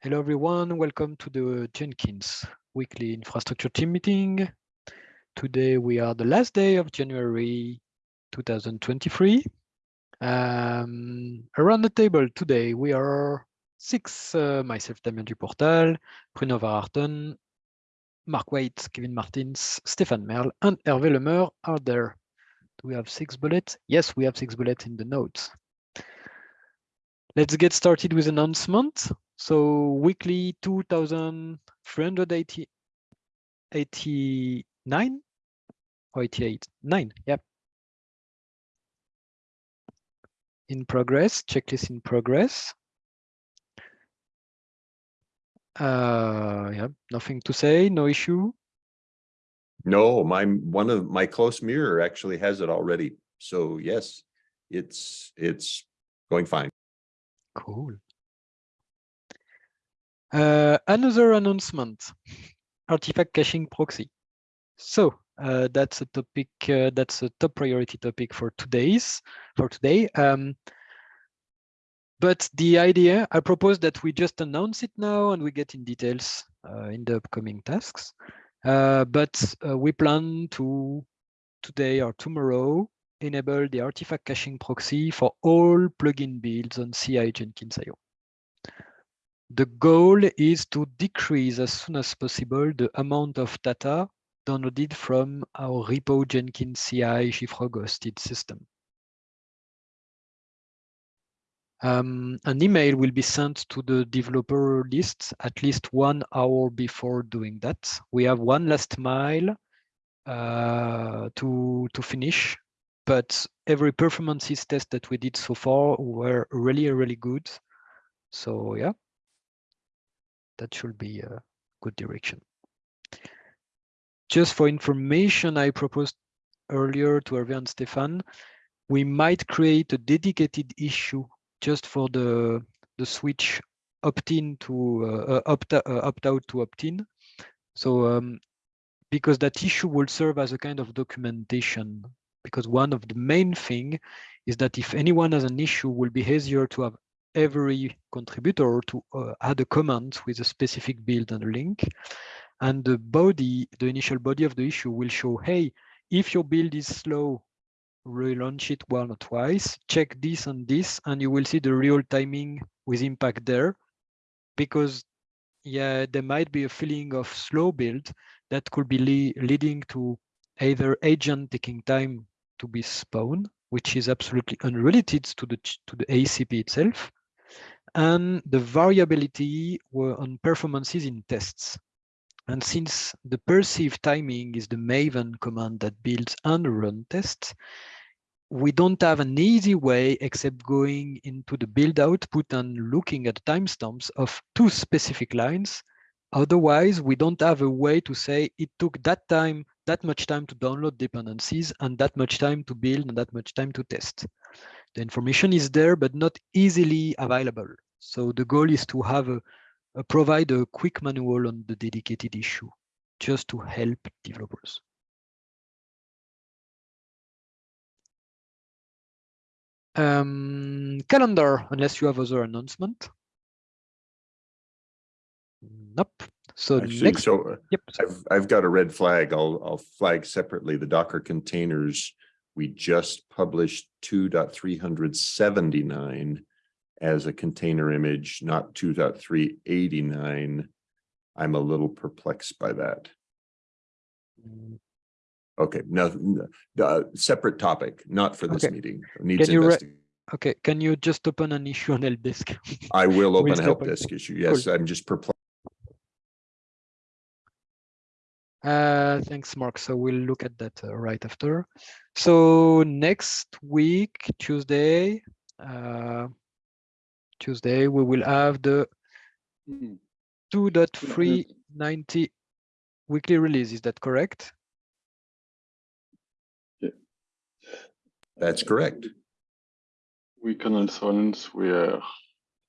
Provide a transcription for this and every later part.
Hello, everyone. Welcome to the Jenkins weekly infrastructure team meeting. Today, we are the last day of January 2023. Um, around the table today, we are six, uh, myself, Damien Duportal, Bruno Verachten, Mark Waite, Kevin Martens, Stéphane Merle, and Hervé Le Meur are there. Do we have six bullets? Yes, we have six bullets in the notes. Let's get started with announcement. So weekly 2,389 or 88, nine, yep. In progress, checklist in progress. Uh, yeah, nothing to say, no issue. No, my, one of my close mirror actually has it already. So yes, it's, it's going fine. Cool. Uh, another announcement, artifact caching proxy. So uh, that's a topic, uh, that's a top priority topic for today's, for today. Um, but the idea, I propose that we just announce it now and we get in details uh, in the upcoming tasks. Uh, but uh, we plan to today or tomorrow enable the artifact caching proxy for all plugin builds on CI Jenkins.io. The goal is to decrease as soon as possible the amount of data downloaded from our repo Jenkins CI JFrog hosted system. Um, an email will be sent to the developer list at least one hour before doing that. We have one last mile uh, to, to finish, but every performances test that we did so far were really, really good. So yeah, that should be a good direction. Just for information, I proposed earlier to Hervé and Stéphane, we might create a dedicated issue just for the the switch opt-in to uh, opt uh, opt out to opt-in. So um, because that issue will serve as a kind of documentation. Because one of the main thing is that if anyone has an issue, will be easier to have every contributor to uh, add a comment with a specific build and a link. And the body, the initial body of the issue will show, hey, if your build is slow, relaunch it one or twice, check this and this, and you will see the real timing with impact there. Because yeah, there might be a feeling of slow build that could be le leading to either agent taking time to be spawned, which is absolutely unrelated to the to the ACP itself, and the variability on performances in tests. And since the perceived timing is the Maven command that builds and run tests, we don't have an easy way except going into the build output and looking at timestamps of two specific lines. Otherwise, we don't have a way to say it took that time, that much time to download dependencies and that much time to build and that much time to test. The information is there, but not easily available. So the goal is to have a, a provide a quick manual on the dedicated issue, just to help developers. Um, calendar, unless you have other announcement. Nope. So Actually, next, so yep. I've, I've got a red flag. I'll, I'll flag separately the Docker containers. We just published 2.379 as a container image, not 2.389. I'm a little perplexed by that. Okay, no, uh, separate topic, not for this Okay. meeting. Needs Can you Okay, can you just open an issue on help desk? I will open a help desk issue. Yes, I'm just perplexed. Uh, thanks, Mark. So we'll look at that uh, right after. So next week, Tuesday, uh, Tuesday, we will have the 2.390 weekly release. Is that correct? That's correct. We can also announce we uh,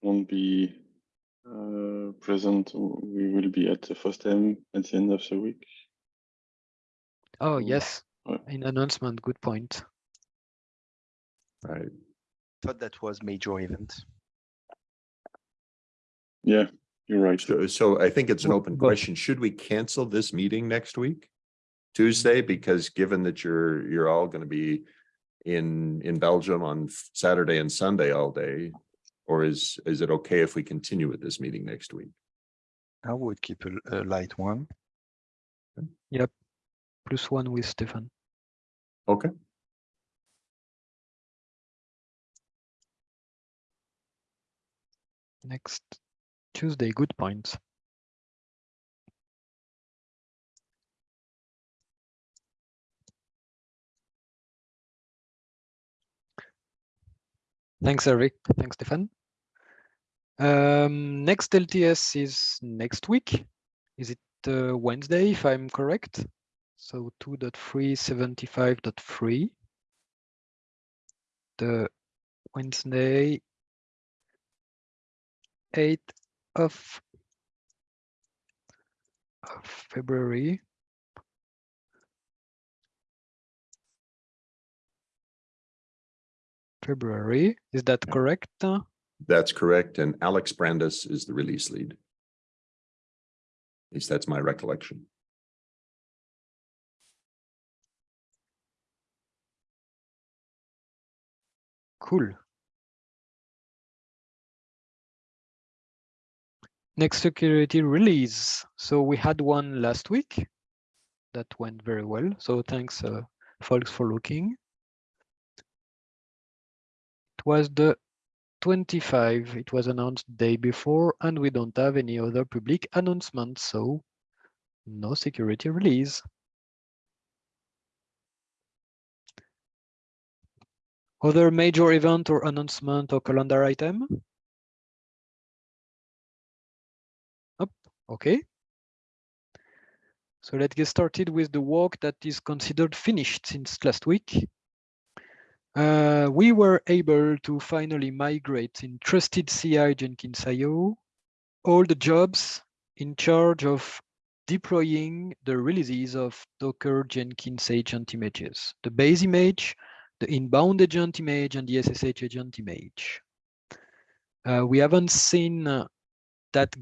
won't be uh, present. We will be at the first time at the end of the week. Oh, yes. In announcement, good point. Right. Thought that was major event. Yeah, You're right. So, so I think it's an open but- question. Should we cancel this meeting next week? Tuesday, because given that you're, you're all gonna be in, in Belgium on Saturday and Sunday all day? Or is, is it okay if we continue with this meeting next week? I would keep a, a light one. Plus one with Stefan. Okay, Next Tuesday, good point. Thanks, Eric. Thanks, Stefan. Um, next LTS is next week. Is it uh, Wednesday, if I'm correct? So 2.375.3. The Wednesday, 8th of, of February. February, is that correct? that's correct. And Alex Brandes is the release lead. At least that's my recollection. Cool. Next security release. So we had one last week that went very well. So thanks, uh, folks, for looking. It was the 25. It was announced day before, and we don't have any other public announcements. So no security release. Other major event or announcement or calendar item? Up, okay. So let's get started with the work that is considered finished since last week. Uh, we were able to finally migrate in trusted CI Jenkins.io all the jobs in charge of deploying the releases of Docker Jenkins agent images, the base image, the inbound agent image, and the SSH agent image. Uh, we haven't seen uh, that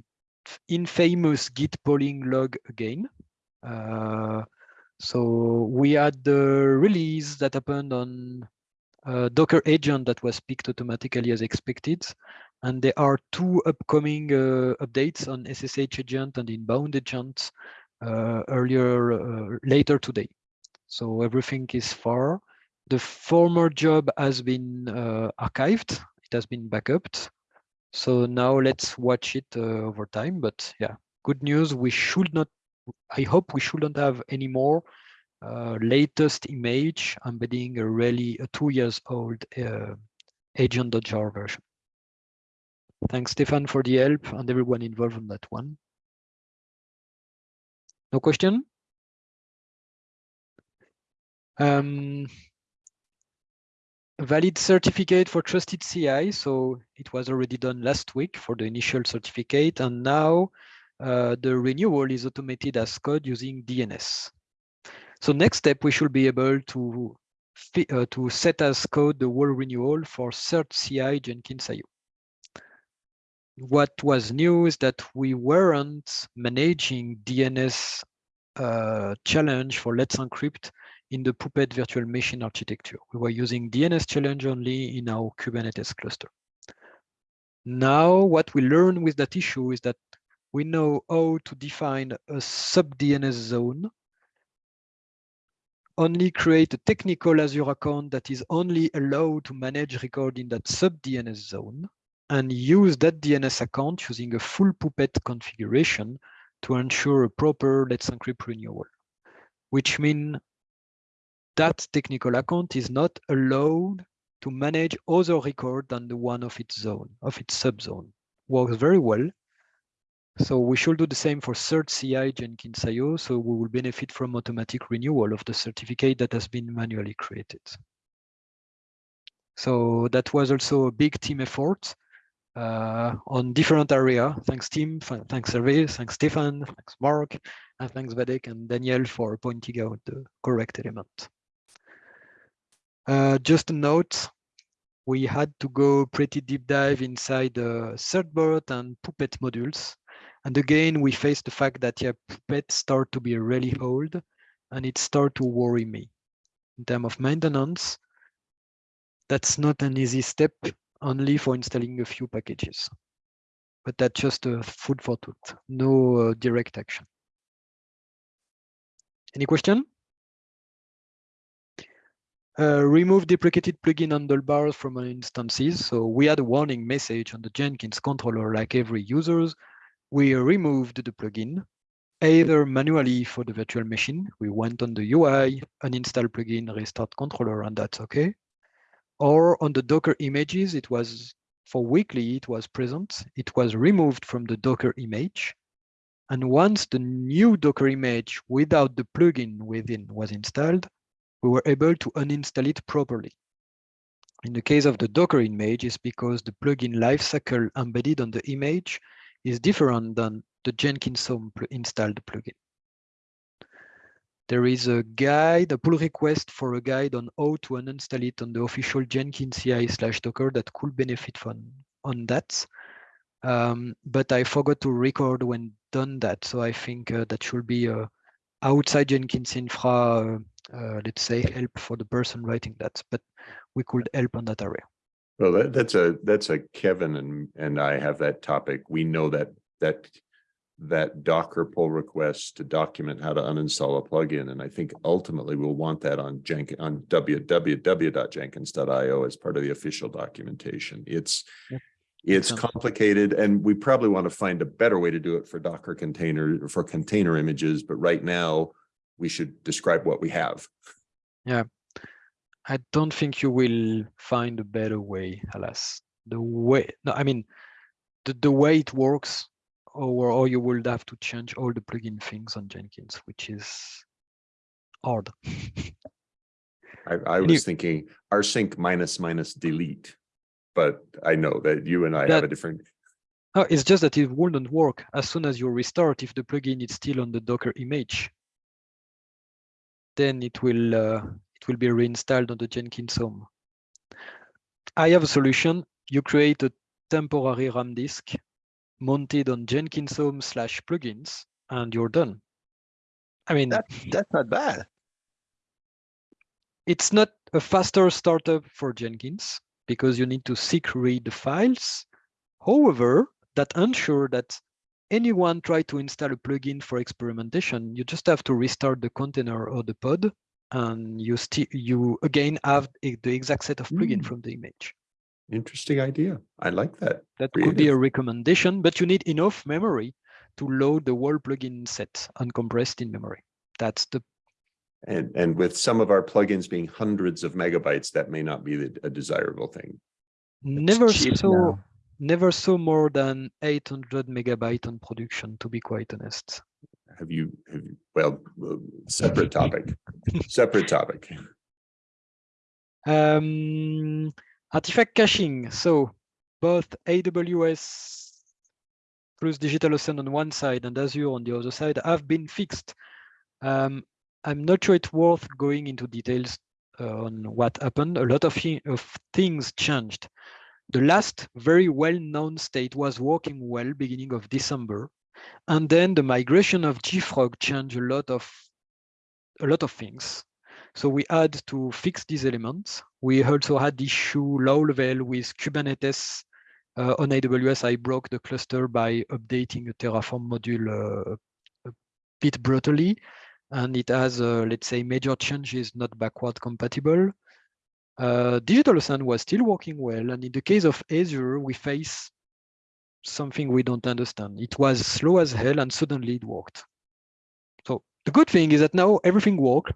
infamous Git polling log again. Uh, so we had the release that happened on uh, Docker agent that was picked automatically as expected. And there are two upcoming uh, updates on SSH agent and inbound agent uh, earlier, later today. So everything is far. The former job has been uh, archived. It has been backed. So now let's watch it uh, over time. But yeah, good news. We should not, I hope we shouldn't have any more uh, latest image embedding a really a two years old uh, agent.jar version. Thanks, Stefan, for the help and everyone involved on that one. No question? Um, valid certificate for trusted CI. So it was already done last week for the initial certificate. And now uh, the renewal is automated as code using DNS. So next step, we should be able to uh, to set as code the whole renewal for cert CI Jenkins Jenkins.io. What was new is that we weren't managing DNS uh, challenge for Let's Encrypt in the Puppet virtual machine architecture. We were using DNS challenge only in our Kubernetes cluster. Now, what we learn with that issue is that we know how to define a sub DNS zone only create a technical Azure account that is only allowed to manage record in that sub DNS zone and use that DNS account using a full Puppet configuration to ensure a proper Let's Encrypt renewal, which means that technical account is not allowed to manage other record than the one of its zone, of its subzone. Works very well. So we should do the same for cert CI Jenkins Jenkins.io, so we will benefit from automatic renewal of the certificate that has been manually created. So that was also a big team effort uh, on different area. Thanks team, thanks Hervé, thanks Stefan, thanks Mark, and thanks Wadeck and Daniel for pointing out the correct element. Uh, just a note, we had to go pretty deep dive inside the certbot and Puppet modules And again, we faced the fact that yeah, Puppet start to be really old and it start to worry me. In terms of maintenance, that's not an easy step only for installing a few packages. But that's just a food for thought, no uh, direct action. Any question? Uh, remove deprecated plugin handlebars from instances. So we had a warning message on the Jenkins controller like every users. We removed the plugin either manually for the virtual machine. We went on the UI, uninstall plugin, restart controller, and that's okay. Or on the Docker images, it was for weekly, it was present. It was removed from the Docker image. And once the new Docker image without the plugin within was installed, we were able to uninstall it properly. In the case of the Docker image, is because the plugin lifecycle embedded on the image is different than the Jenkins Home installed plugin. There is a guide, a pull request for a guide on how to uninstall it on the official Jenkins CI slash Docker that could benefit from on that. Um, but I forgot to record when done that. So I think uh, that should be uh, outside Jenkins infra, uh, Uh, let's say help for the person writing that, but we could help on that area. Well, that, that's a, that's a Kevin and, and I have that topic. We know that, that, that Docker pull request to document how to uninstall a plugin. And I think ultimately we'll want that on Jenkins, on www.jenkins.io as part of the official documentation. It's, it's complicated and we probably want to find a better way to do it for Docker container, for container images, but right now we should describe what we have. Yeah, I don't think you will find a better way, alas. The way, no, I mean, the, the way it works, or, or you will have to change all the plugin things on Jenkins, which is hard. I, I And you- was thinking rsync minus minus delete. But I know that you and I have a different, No, it's just that it wouldn't work as soon as you restart if the plugin is still on the Docker image. Then it will uh, it will be reinstalled on the Jenkins home. I have a solution. You create a temporary RAM disk mounted on Jenkins home slash plugins, and you're done. I mean, That, that's not bad. it's not a faster startup for Jenkins because you need to seek read the files. However, that ensure that anyone try to install a plugin for experimentation, you just have to restart the container or the pod, and you still you again have the exact set of plugin Mm. from the image. interesting idea. I like that. That could be a recommendation, but you need enough memory to load the whole plugin set uncompressed in memory. That's the And, and with some of our plugins being hundreds of megabytes, that may not be the- a desirable thing. Never saw now. Never saw more than 800 megabyte on production, to be quite honest. Have you, have, you- well, uh, separate topic, separate topic. Um, artifact caching. So both AWS plus DigitalOcean on one side and Azure on the other side have been fixed. Um, I'm not sure it's worth going into details uh, on what happened. A lot of, of things changed. The last very well-known state was working well beginning of December. And then the migration of JFrog changed a lot of a lot of things. So we had to fix these elements. We also had issue low level with Kubernetes uh, on AWS. I broke the cluster by updating a Terraform module uh, a bit brutally, and it has, uh, let's say, major changes not backward compatible. Uh, DigitalOcean was still working well, and in the case of Azure, we face something we don't understand. It was slow as hell, and suddenly it worked. So the good thing is that now everything works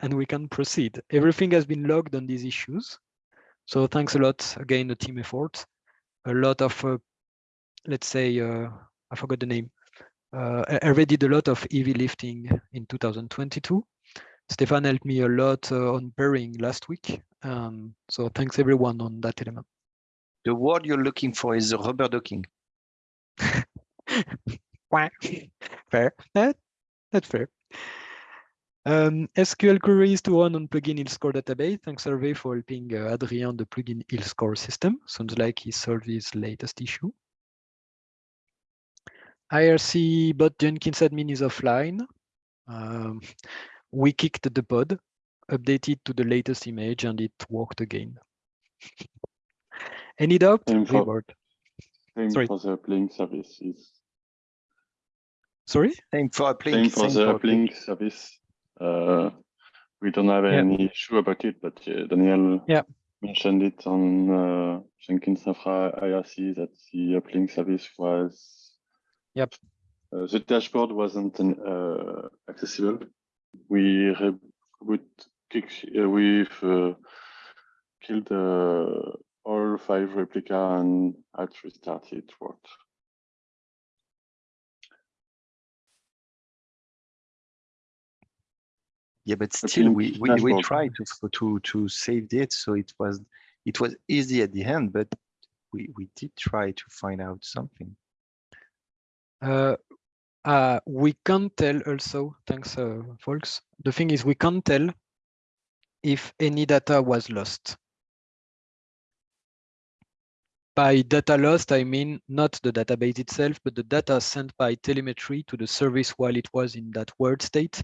and we can proceed. Everything has been logged on these issues. So thanks a lot, again, the team effort. A lot of, uh, let's say, uh, I forgot the name. Uh, I already did a lot of heavy lifting in 2022. Stefan helped me a lot uh, on pairing last week. Um, so thanks everyone on that element. The word you're looking for is rubber ducking. fair. That, that's fair. Um, SQL queries to run on plugin health score database. Thanks, Hervé, for helping uh, Adrien on the plugin health score system. Sounds like he solved his latest issue. IRC bot Jenkins admin is offline. Um, we kicked the pod, updated to the latest image, and it worked again. Any doubt? Same for- Reward. Same Sorry. for the uplink services. Sorry? Same for uplink. Same for the uplink. uplink service. Uh, we don't have Yeah. any issue about it, but uh, Daniel Yeah. mentioned it on uh, Jenkins Infra IRC that the uplink service was. Yep. Uh, the dashboard wasn't uh, accessible. We would kick, uh, we've uh, killed uh, all five replica and had to restart it. Worked. Yeah, but still, we, we, we tried to, to, to save it, so it was, it was easy at the end, but we, we did try to find out something. Uh, uh, we can't tell also, thanks uh, folks. The thing is we can't tell if any data was lost. By data lost, I mean not the database itself, but the data sent by telemetry to the service while it was in that word state.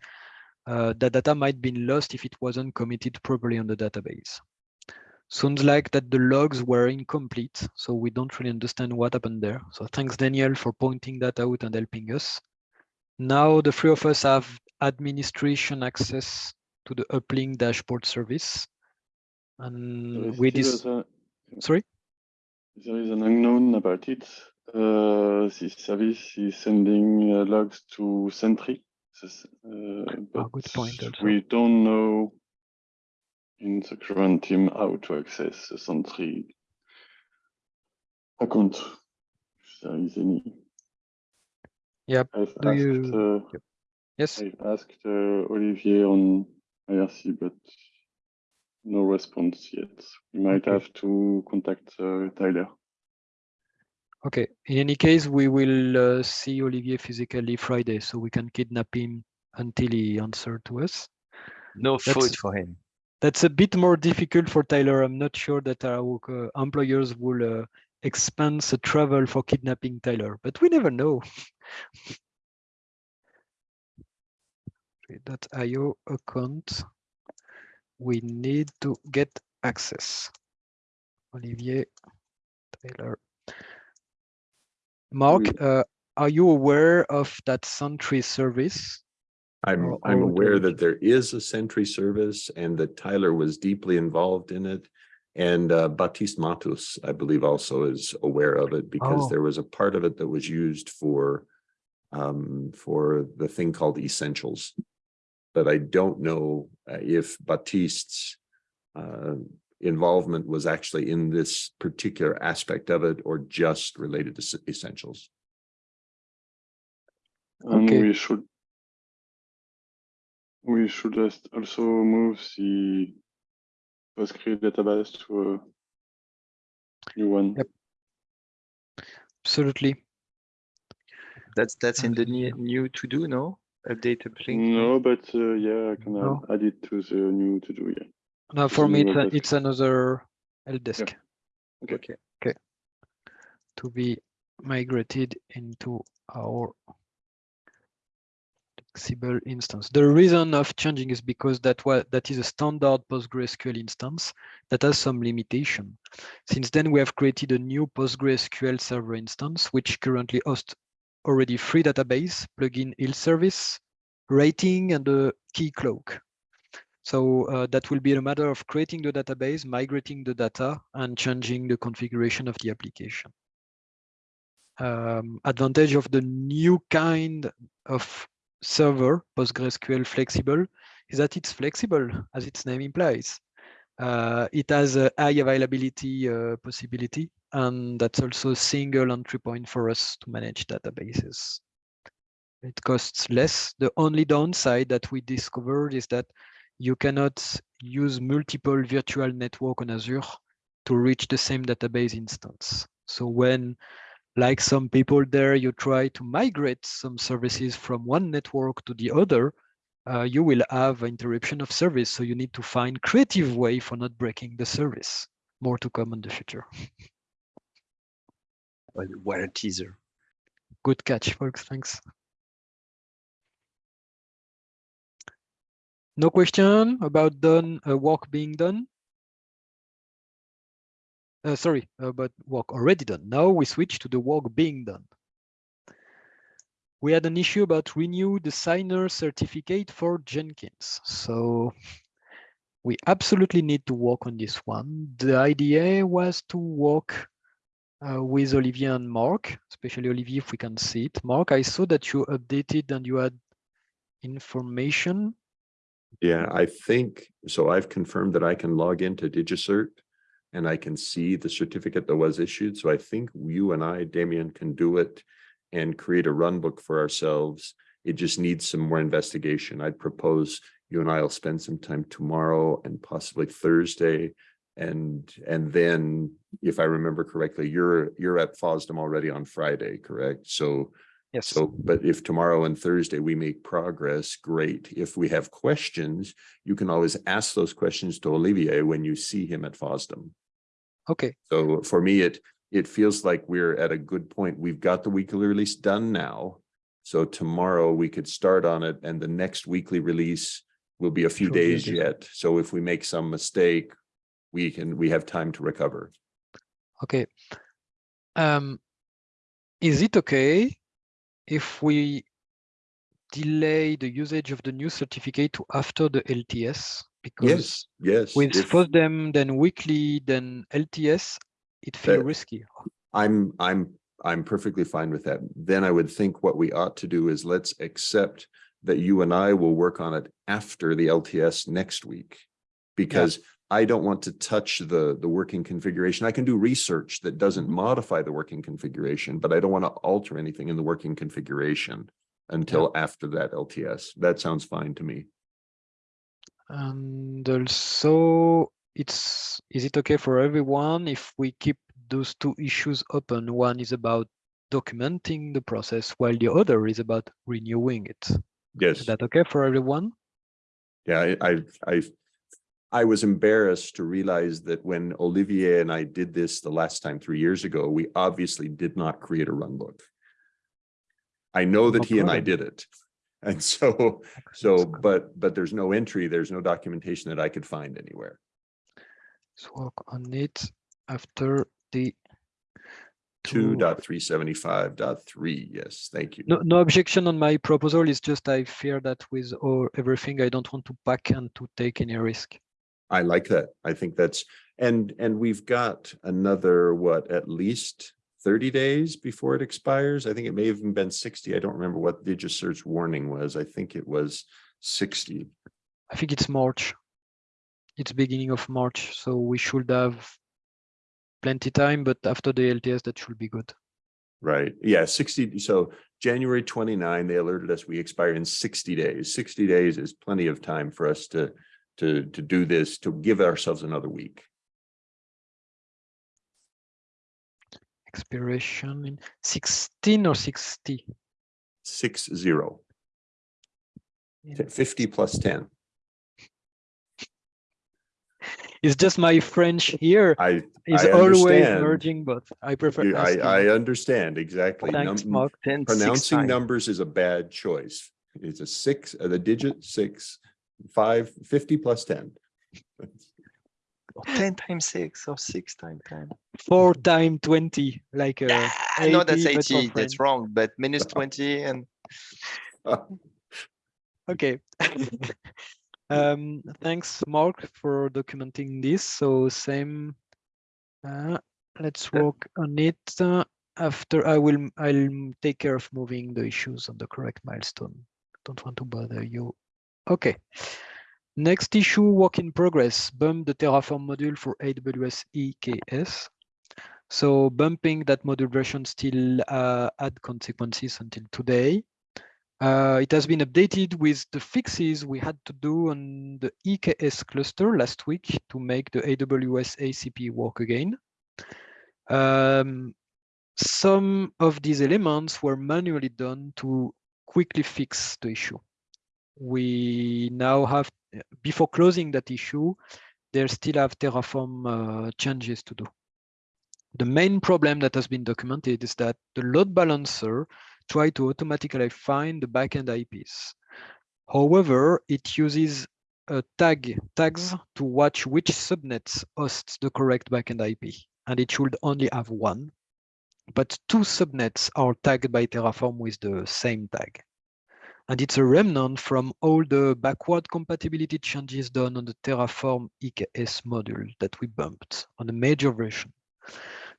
Uh, data might be lost if it wasn't committed properly on the database. Sounds like that the logs were incomplete, so we don't really understand what happened there. So thanks Daniel for pointing that out and helping us. Now the three of us have administration access to the uplink dashboard service. And is we still dis a- sorry? There is an unknown about it. Uh, this service is sending uh, logs to Sentry. Uh, but good point also. we don't know in the current team how to access the Sentry account. If there is any. Yep, I've do asked, you- uh, Yes, I've asked uh, Olivier on IRC, but no response yet. We might Okay. have to contact uh, Tyler. okay. In any case, we will uh, see Olivier physically Friday, so we can kidnap him until he answers to us. No That's- food for him. That's a bit more difficult for Tyler. I'm not sure that our uh, employers will uh, expense a travel for kidnapping Tyler, but we never know. that IO account, we need to get access. Olivier, Tyler. Mark, uh, are you aware of that Sentry service? I'm, I'm aware that there is a Sentry service and that Tyler was deeply involved in it. And uh, Baptiste Mathus, I believe also is aware of it because Oh. there was a part of it that was used for um, for the thing called essentials. But I don't know uh, if Baptiste's uh, involvement was actually in this particular aspect of it or just related to s- essentials. And Okay. we should we should just also move the PostgreSQL database to a new one. Yep. Absolutely. That's, that's in the new, new to do, no? Update uplink? No, but uh, yeah, I can add- No. add it to the new to do. Yeah. Now, for a me, it's, a- help desk. it's another help desk Okay. to be migrated into our flexible instance. The reason of changing is because that what that is a standard PostgreSQL instance that has some limitation. Since then, we have created a new PostgreSQL server instance, which currently hosts already three database, plugin ill service, rating, and a Keycloak. So uh, that will be a matter of creating the database, migrating the data, and changing the configuration of the application. Um, advantage of the new kind of server, PostgreSQL Flexible, is that it's flexible, as its name implies. Uh, it has a high availability uh, possibility, and that's also a single entry point for us to manage databases. It costs less. The only downside that we discovered is that you cannot use multiple virtual network on Azure to reach the same database instance. So when, like some people there, you try to migrate some services from one network to the other, uh, you will have interruption of service. So you need to find creative way for not breaking the service. More to come in the future. What a teaser. Good catch, folks. Thanks. No question about done uh, work being done. Uh, sorry, but work already done. Now we switch to the work being done. We had an issue about renew the signer certificate for Jenkins. So we absolutely need to work on this one. The idea was to work uh, with Olivier and Mark, especially Olivier, if we can see it. Mark, I saw that you updated and you had information. Yeah, I think, so I've confirmed that I can log into DigiCert and I can see the certificate that was issued. So I think you and I, Damien, can do it and create a run book for ourselves. It just needs some more investigation. I'd propose you and I will spend some time tomorrow and possibly Thursday. And, and then if I remember correctly, you're, you're at FOSDEM already on Friday, correct? So Yes. so, but if tomorrow and Thursday we make progress, great. If we have questions, you can always ask those questions to Olivier when you see him at FOSDEM. Okay. So for me, it, it feels like we're at a good point. We've got the weekly release done now. So tomorrow we could start on it and the next weekly release will be a few Sure, days yeah. yet. So if we make some mistake, we can, we have time to recover. Okay. Um, is it okay if we delay the usage of the new certificate to after the LTS? Because Yes, yes. with if- FOSDEM, then weekly, then LTS, it feels risky. I'm, I'm, I'm perfectly fine with that. Then I would think what we ought to do is let's accept that you and I will work on it after the LTS next week. Because I don't want to touch the, the working configuration. I can do research that doesn't mm-hmm. modify the working configuration, but I don't want to alter anything in the working configuration until after that LTS. That sounds fine to me. And also, it's is it okay for everyone if we keep those two issues open? One is about documenting the process, while the other is about renewing it. Yes. Is that okay for everyone? Yeah, I, I, I, I was embarrassed to realize that when Olivier and I did this the last time, three years ago, we obviously did not create a run book. I know that No he and I did it. And so, so, but, but there's no entry, there's no documentation that I could find anywhere. Let's work on it after the Two two- dot three seventy-five dot three, yes, thank you. No, no objection on my proposal. It's just I fear that with all everything, I don't want to pack and to take any risk. I like that. I think that's, and, and we've got another, what, at least thirty days before it expires? I think it may have even been sixty. I don't remember what DigiCert's warning was. I think it was sixty. I think it's March. It's beginning of March, so we should have plenty time, but after the LTS, that should be good. Right, yeah, sixty, so January twenty-nine, they alerted us we expire in sixty days. Sixty days is plenty of time for us to, to, to do this, to give ourselves another week. Expiration in 16 or 60? Six zero, Yeah. fifty plus ten. It's just my French here I, is I always understand. merging, but I prefer you- I. I understand exactly. Thanks, Num- Mark. 10, Pronouncing numbers is a bad choice. It's a six, uh, the digit six, five, 50 plus ten. 10 times 6 or 6 times 10. Four time 20, like uh, Ah, no, that's 80, but for 80. French. That's wrong. But minus 20 and Okay. um, thanks, Mark, for documenting this. So same. Uh, let's work on it. Uh, after I will, I'll take care of moving the issues on the correct milestone. Don't want to bother you. Okay. Next issue, work in progress. Bump the Terraform module for AWS EKS. So bumping that module version still uh, had consequences until today. Uh, it has been updated with the fixes we had to do on the EKS cluster last week to make the AWS ACP work again. Um, some of these elements were manually done to quickly fix the issue. We now have, before closing that issue, there still have Terraform uh, changes to do. The main problem that has been documented is that the load balancer try to automatically find the backend IPs. However, it uses a tag tags to watch which subnets hosts the correct backend IP, and it should only have one. But two subnets are tagged by Terraform with the same tag. And it's a remnant from all the backward compatibility changes done on the Terraform EKS module that we bumped on the major version.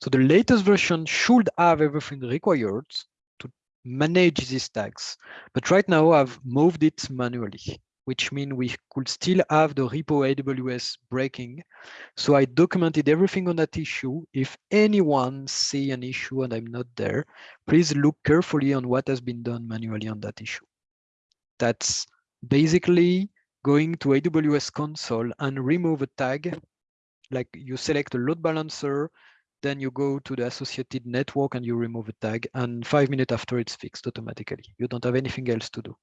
So the latest version should have everything required to manage these tags. But right now I've moved it manually, which means we could still have the repo AWS breaking. So I documented everything on that issue. If anyone see an issue and I'm not there, please look carefully on what has been done manually on that issue. That's basically going to AWS console and remove a tag, like you select a load balancer, then you go to the associated network and you remove a tag and five minutes after it's fixed automatically. You don't have anything else to do.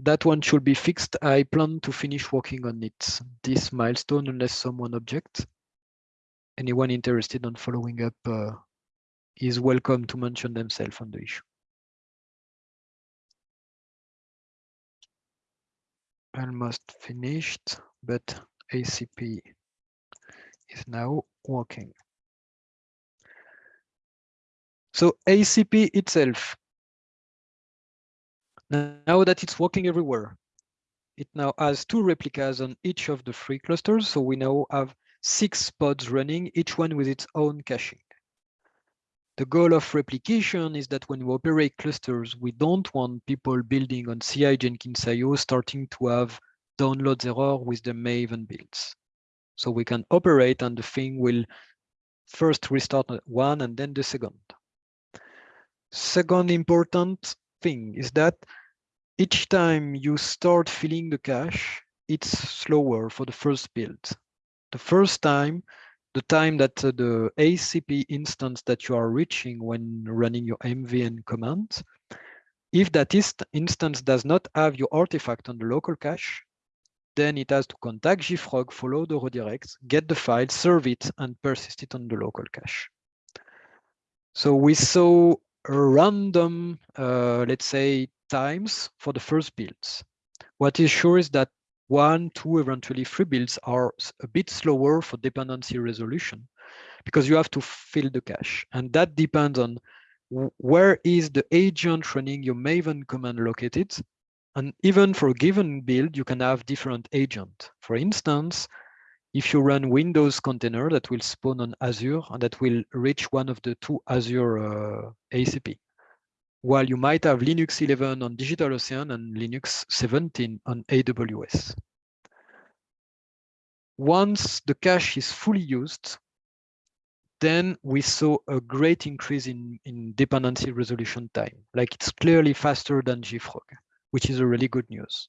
That one should be fixed. I plan to finish working on it this milestone unless someone objects. Anyone interested in following up uh, is welcome to mention themselves on the issue. Almost finished, but ACP is now working. So ACP itself, now that it's working everywhere, it now has two replicas on each of the three clusters. So we now have six pods running, each one with its own caching. The goal of replication is that when we operate clusters, we don't want people building on CI Jenkins IO starting to have downloads error with the Maven builds. So we can operate and the thing will first restart one and then the second. Second important thing is that each time you start filling the cache, it's slower for the first build. The first time, the time that uh, the ACP instance that you are reaching when running your MVN command, if that instance does not have your artifact on the local cache, then it has to contact JFrog, follow the redirects, get the file, serve it, and persist it on the local cache. So we saw random, uh, let's say, times for the first builds. What is sure is that one, two, eventually three builds are a bit slower for dependency resolution because you have to fill the cache. And that depends on where is the agent running your Maven command located and even for a given build, you can have different agent. For instance, if you run Windows container that will spawn on Azure and that will reach one of the two Azure uh, ACP, while you might have Linux 11 on DigitalOcean and Linux 17 on AWS. Once the cache is fully used, then we saw a great increase in, in dependency resolution time. Like it's clearly faster than JFrog which is a really good news.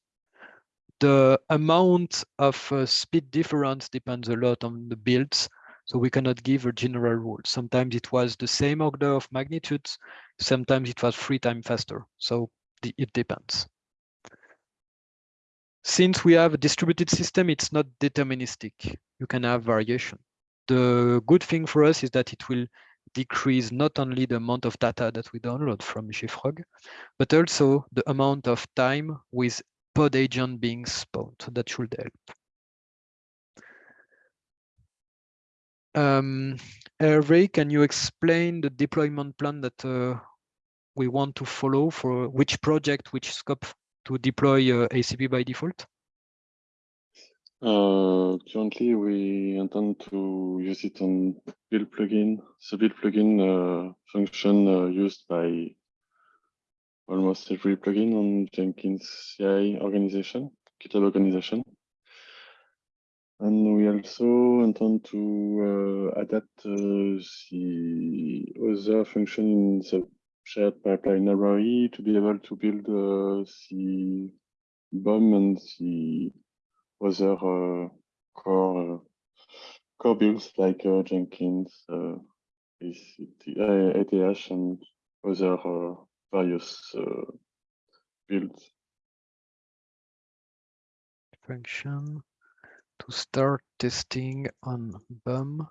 The amount of uh, speed difference depends a lot on the builds, so we cannot give a general rule. Sometimes it was the same order of magnitudes, sometimes it was three times faster. So it depends. Since we have a distributed system, it's not deterministic. You can have variation. The good thing for us is that it will decrease not only the amount of data that we download from JFrog, but also the amount of time with pod agent being spawned. That should help. Um, Hervé, can you explain the deployment plan that uh, we want to follow for which project, which scope to deploy uh, ACP by default? Uh, currently, we intend to use it on build plugin. The build plugin uh, function uh, used by almost every plugin on Jenkins CI organization, GitHub organization. And we also intend to uh, adapt uh, the other function in the shared pipeline library to be able to build uh, the BOM and the other uh, core uh, core builds like uh, Jenkins, ATH, and other various builds. Function to start testing on BOM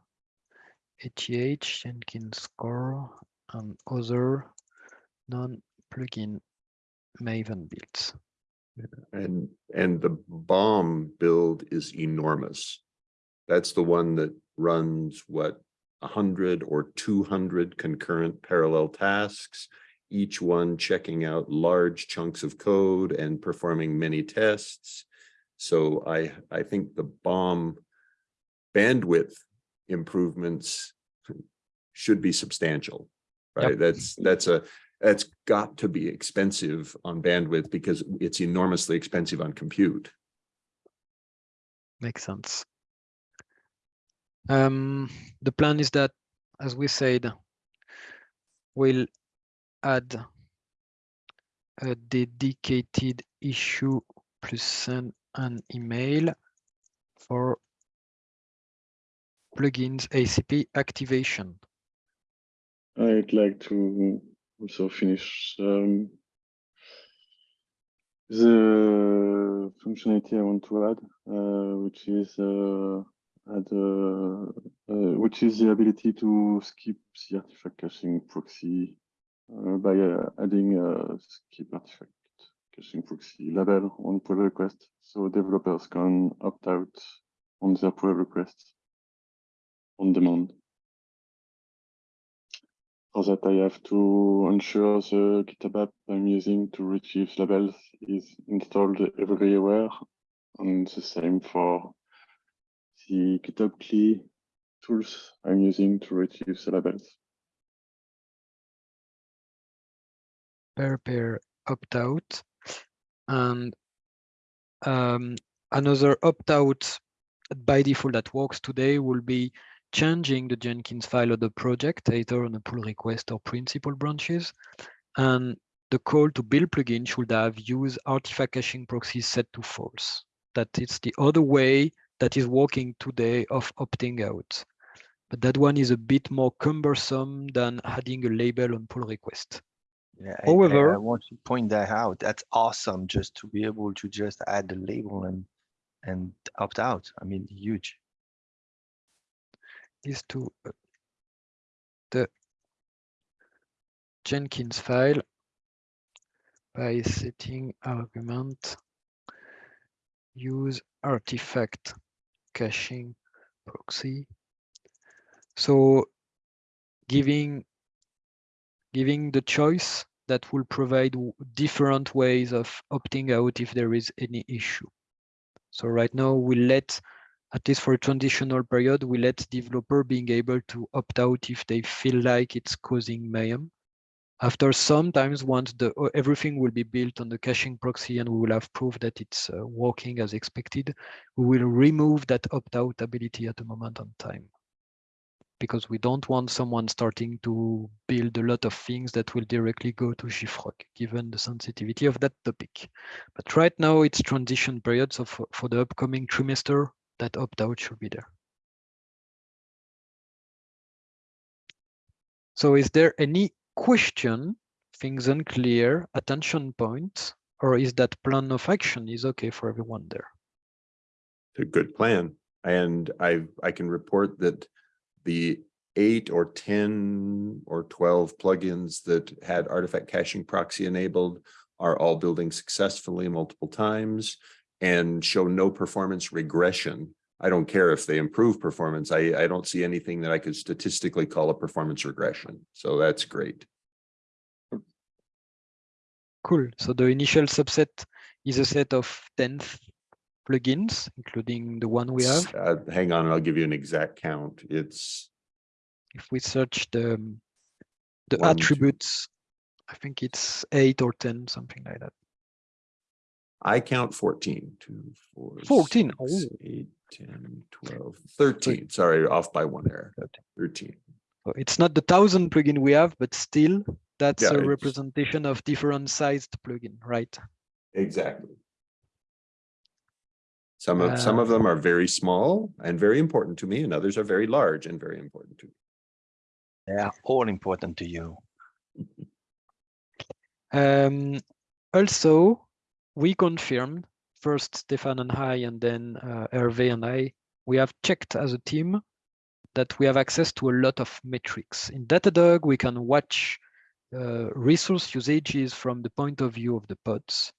ATH, Jenkins core, and other non-plugin Maven builds. And, and the BOM build is enormous. That's the one that runs what, a hundred or two hundred concurrent parallel tasks, each one checking out large chunks of code and performing many tests. So I, I think the BOM bandwidth improvements should be substantial, Yep. right? That's, that's a, that's got to be expensive on bandwidth because it's enormously expensive on compute. Makes sense. Um, the plan is that, as we said, we'll add a dedicated issue plus send an email for plugins ACP activation. I'd like to also finish um, the functionality I want to add, uh, which is uh, add, uh, uh, which is the ability to skip the artifact caching proxy uh, by uh, adding a skip artifact caching proxy label on pull request, so developers can opt out on their pull requests on demand. For that, I have to ensure the GitHub app I'm using to retrieve labels is installed everywhere. And the same for the GitHub CLI tools I'm using to retrieve the labels. pair pair opt out and um, another opt out by default that works today will be changing the Jenkins file of the project either on a pull request or principal branches and the call to build plugin should have use artifact caching proxy set to false. That it's the other way that is working today of opting out. But that one is a bit more cumbersome than adding a label on pull request Yeah, I- I- I However- want to point that out. That's awesome just to be able to just add the label and and opt out. I mean, huge. is to uh, the Jenkins file by setting argument use artifact caching proxy. So giving giving the choice that will provide different ways of opting out if there is any issue. So right now we let at least for a transitional period, we let developer being able to opt out if they feel like it's causing mayhem. After sometimes once the everything will be built on the caching proxy and we will have proof that it's uh, working as expected, we will remove that opt-out ability at the moment on time. Because we don't want someone starting to build a lot of things that will directly go to JFrog, given the sensitivity of that topic. But right now it's transition period, so for, for the upcoming trimester, that opt-out should be there. So is there any question, things unclear, attention points, or is that plan of action is okay for everyone there? It's a good plan. And I, I can report that the eight or ten or twelve plugins that had artifact caching proxy enabled are all building successfully multiple times and show no performance regression. I don't care if they improve performance. I, I don't see anything that I could statistically call a performance regression. So that's great. Cool. So the initial subset is a set of 10 plugins, including the one we have. Uh, hang on, I'll give you an exact count. It's If we search the, um, the One, two. attributes, I think it's eight or 10, something like that. I count 14, two, four, 14, six, oh. eight, 10, 12, 13. Sorry, off by one error. 13. So It's not the thousand plugin we have, but still that's Yeah, a representation of different sized plugin, right? Exactly. Some of, some of them are very small and very important to me, and others are very large and very important to me. They are all important to you. Um, also, we confirmed first Stéphane and I, and then uh, Hervé and I, we have checked as a team that we have access to a lot of metrics. In Datadog, we can watch uh, resource usages from the point of view of the pods.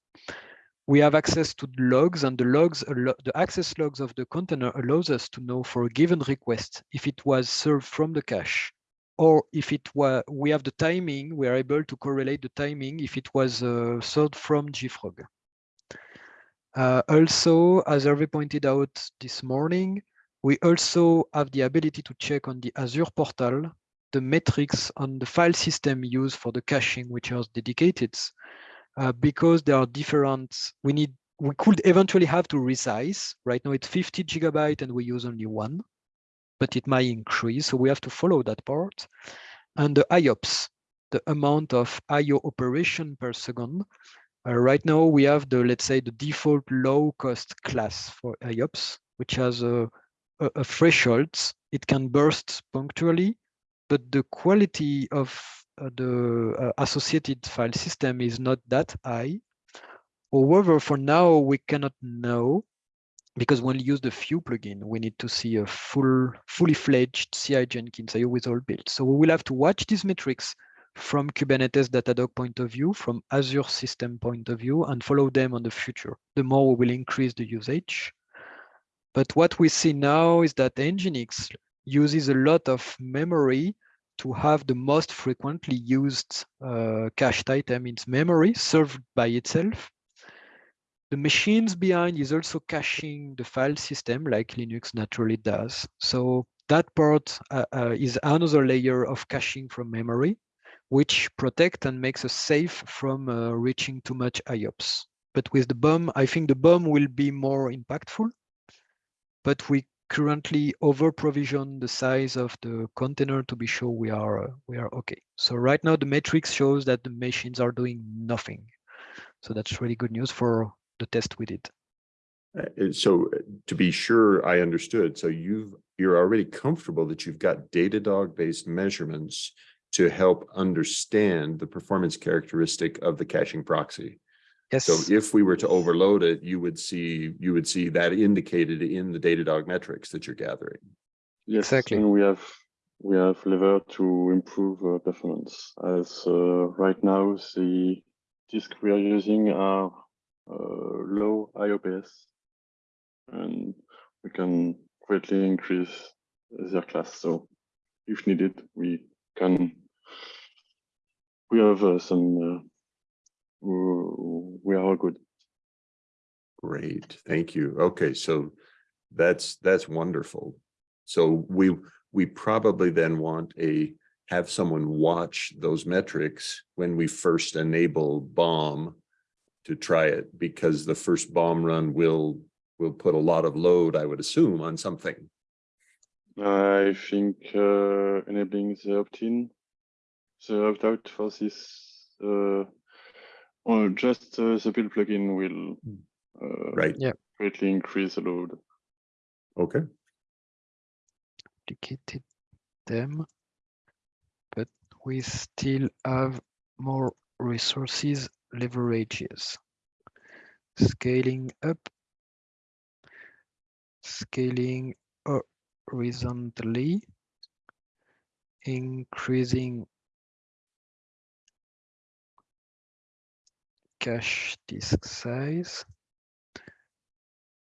We have access to the logs and the logs, the access logs of the container allows us to know for a given request if it was served from the cache or if it was, we have the timing, we are able to correlate the timing if it was uh, served from JFrog. Uh, also, as Hervé pointed out this morning, we also have the ability to check on the Azure portal the metrics on the file system used for the caching, which are dedicated, uh, because there are different, we need, we could eventually have to resize. Right now it's 50 gigabyte and we use only one, but it might increase. So we have to follow that part. And the IOPS, the amount of IO operation per second. Uh, right now we have the, let's say the default low cost class for IOPS, which has a, a, a threshold. It can burst punctually but the quality of the uh, associated file system is not that high. However, for now, we cannot know because when you use the few plugin, we need to see a full, fully fledged CI Jenkins IO with all built. So we will have to watch these metrics from Kubernetes Datadog point of view, from Azure system point of view, and follow them on the future. The more we will increase the usage. But what we see now is that Nginx uses a lot of memory to have the most frequently used uh, cached item in memory served by itself. The machines behind is also caching the file system like Linux naturally does. So that part uh, uh, is another layer of caching from memory, which protect and makes us safe from uh, reaching too much IOPS. But with the BOM, I think the BOM will be more impactful, but we currently over provision the size of the container to be sure we are uh, we are okay. So right now the metrics shows that the machines are doing nothing. So that's really good news for the test we did. Uh, so uh, to be sure I understood, so you've you're already comfortable that you've got Datadog based measurements to help understand the performance characteristic of the caching proxy. Yes. So if we were to overload it, you would see, you would see that indicated in the Datadog metrics that you're gathering. Yes, Exactly. and we have we have lever to improve uh, performance. As uh, right now, the disk we are using are uh, low IOPS, and we can greatly increase their class. So, if needed, we can. We have uh, some. We are all good. Great, thank you. Okay, so that's, that's wonderful. So we, we probably then want a, have someone watch those metrics when we first enable BOM to try it, because the first BOM run will, will put a lot of load, I would assume, on something. I think uh, enabling the opt-in, the opt-out for this uh, or just uh, the build plugin will uh, Right. Yeah. greatly increase the load. Okay, duplicated them, but we still have more resources leverages. Scaling up, scaling horizontally, increasing cache disk size,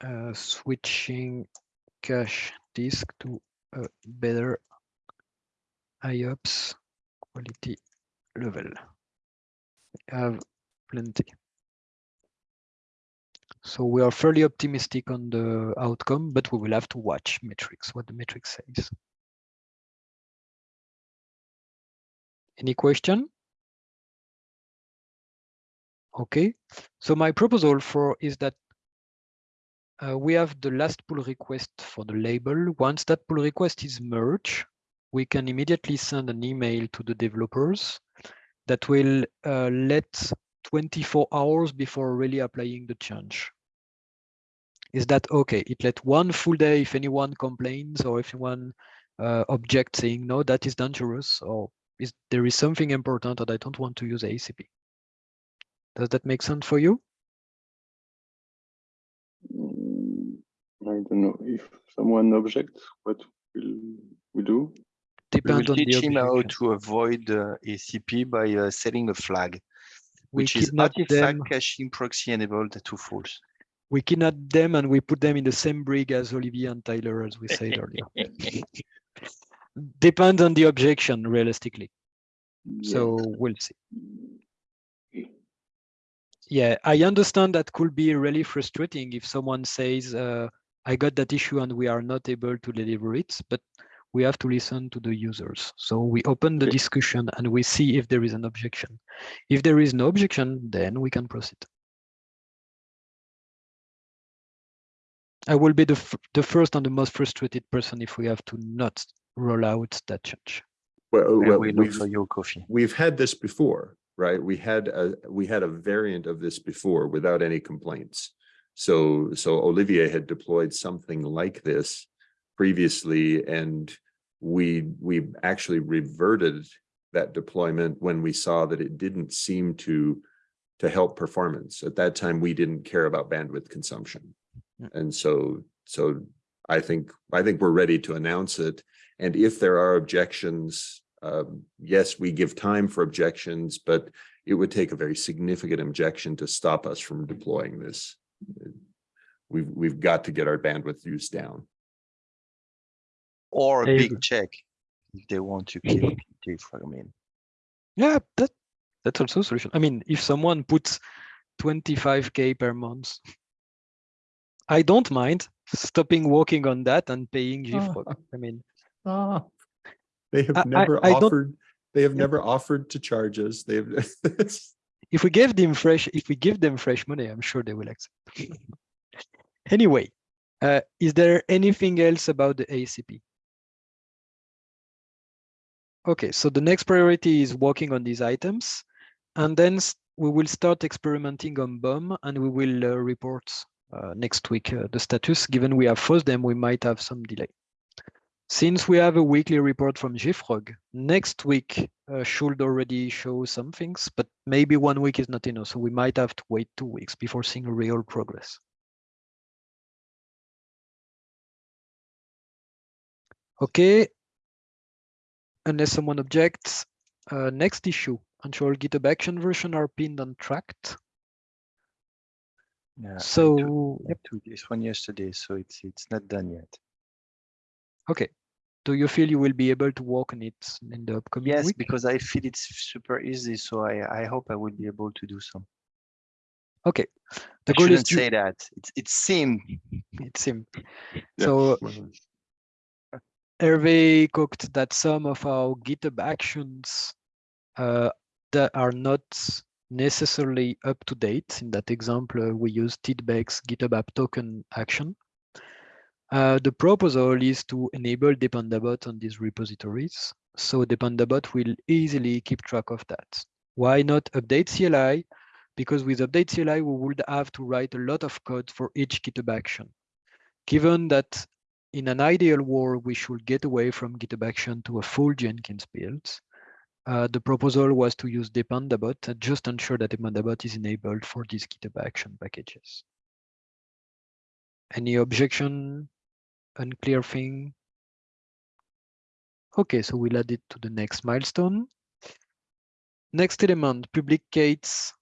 uh, switching cache disk to a better IOPS quality level. We have plenty. So we are fairly optimistic on the outcome, but we will have to watch metrics, what the metrics says. Any question? Okay, so my proposal for is that uh, we have the last pull request for the label. Once that pull request is merged, we can immediately send an email to the developers that will uh, let 24 hours before really applying the change. Is that okay? It let one full day if anyone complains or if anyone uh, objects saying, no, that is dangerous or is there is something important that I don't want to use ACP. Does that make sense for you? Mm, I don't know if someone objects, what will we do? We will Depend on the teach him how to avoid uh, ACP by uh, setting a flag, We which is artifact them, caching proxy enabled to false. we kidnap them and we put them in the same brig as Olivier and Tyler, as we said earlier. Depends on the objection realistically. So we'll see. Yeah, I understand that could be really frustrating if someone says, uh, I got that issue and we are not able to deliver it, but we have to listen to the users. So we open the Okay. discussion and we see if there is an objection. If there is no objection, then we can proceed. I will be the, f- the first and the most frustrated person if we have to not roll out that change. Well, well, we look we've, for your coffee. we've had this before, right? We had a, we had a variant of this before without any complaints. So, so Olivier had deployed something like this previously and we, we actually reverted that deployment when we saw that it didn't seem to, to help performance. At that time, we didn't care about bandwidth consumption. Yeah. And so, so I think, I think we're ready to announce it. And if there are objections, um, yes, we give time for objections, but it would take a very significant objection to stop us from deploying this. We've, we've got to get our bandwidth use down. Or a big check if they want to kill defragment. Yeah, that that's also a solution. I mean, if someone puts 25k per month, I don't mind stopping working on that and paying JFrog. I mean, Ah, They have I- never I offered, they have never offered to charge us. They've. if we give them fresh, if we give them fresh money, I'm sure they will accept. anyway, uh, is there anything else about the ACP? Okay, so the next priority is working on these items, and then we will start experimenting on BOM, and we will uh, report uh, next week uh, the status. Given we have FOSDEM, we might have some delay. Since we have a weekly report from JFrog, next week uh, should already show some things, but maybe one week is not enough, so we might have to wait two weeks before seeing real progress. Okay. Unless someone objects, uh, next issue, ensure GitHub action version are pinned and tracked. Yeah, I So, I took this one yesterday, so it's it's not done yet. okay. Do you feel you will be able to work on it in the upcoming Yes, week? because I feel it's super easy, so I I hope I will be able to do some. Okay. The I goal is shouldn't to, say that. It's it's sim. it's him. Yeah, So well, Hervé cooked that some of our GitHub actions uh, that are not necessarily up to date. In that example, uh, we use tibdex GitHub app token action. Uh, the proposal is to enable Dependabot on these repositories. So Dependabot will easily keep track of that. Why not updatecli? Because with updatecli, we would have to write a lot of code for each GitHub action. Given that in an ideal world, we should get away from GitHub Action to a full Jenkins build. Uh, the proposal was to use Dependabot and just ensure that Dependabot is enabled for these GitHub Action packages. Any objection? Unclear thing? Okay, so we'll add it to the next milestone. Next element, publick8s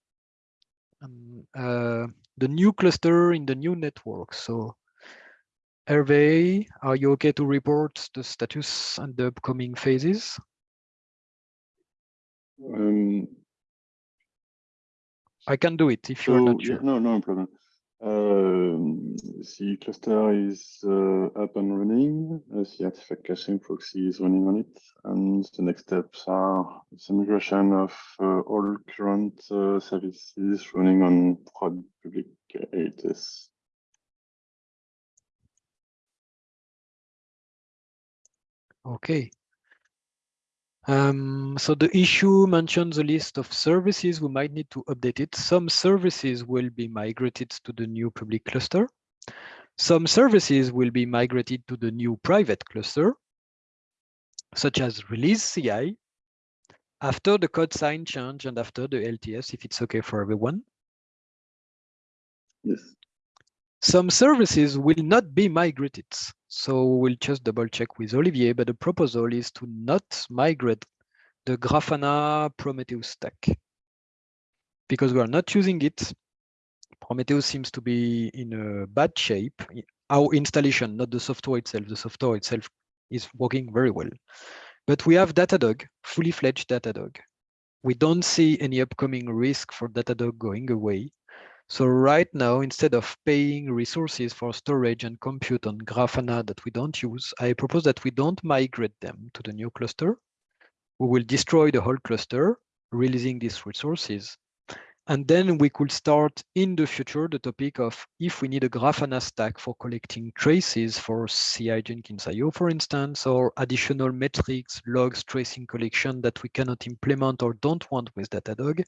um, uh, the new cluster in the new network. So Hervé, are you okay to report the status and the upcoming phases? um, I can do it if you're so, not sure. no, no problem. Um, the cluster is uh, up and running. Uh, the artifact caching proxy is running on it, and the next steps are the migration of uh, all current uh, services running on prod public ATS. Okay. Um, so the issue mentions a list of services. We might need to update it. Some services will be migrated to the new public cluster. Some services will be migrated to the new private cluster, such as release CI, after the code sign change and after the LTS, if it's okay for everyone. Yes. Some services will not be migrated. So we'll just double check with Olivier, but the proposal is to not migrate the Grafana Prometheus stack because we are not using it. Prometheus seems to be in a bad shape. Our installation, not the software itself. The software itself is working very well. But we have Datadog, fully fledged Datadog. We don't see any upcoming risk for Datadog going away. So right now, instead of paying resources for storage and compute on Grafana that we don't use, I propose that we don't migrate them to the new cluster. We will destroy the whole cluster, releasing these resources. And then we could start in the future the topic of if we need a Grafana stack for collecting traces for CI Jenkins IO, for instance, or additional metrics, logs, tracing collection that we cannot implement or don't want with Datadog,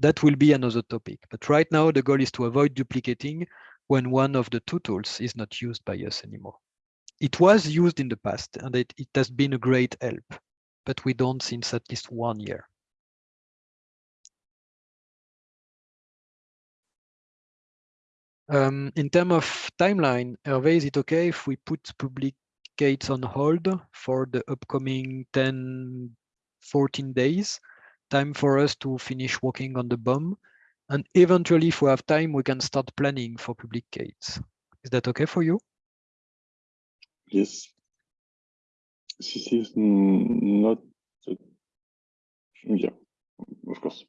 that will be another topic. But right now, the goal is to avoid duplicating when one of the two tools is not used by us anymore. It was used in the past, and it, it has been a great help, but we don't since at least one year. Um, in terms of timeline, Hervé, is it okay if we put publick8s on hold for the upcoming 10, 14 days? Time for us to finish working on the BOM. And eventually, if we have time, we can start planning for publick8s. Is that okay for you? Yes. This is not, yeah, of course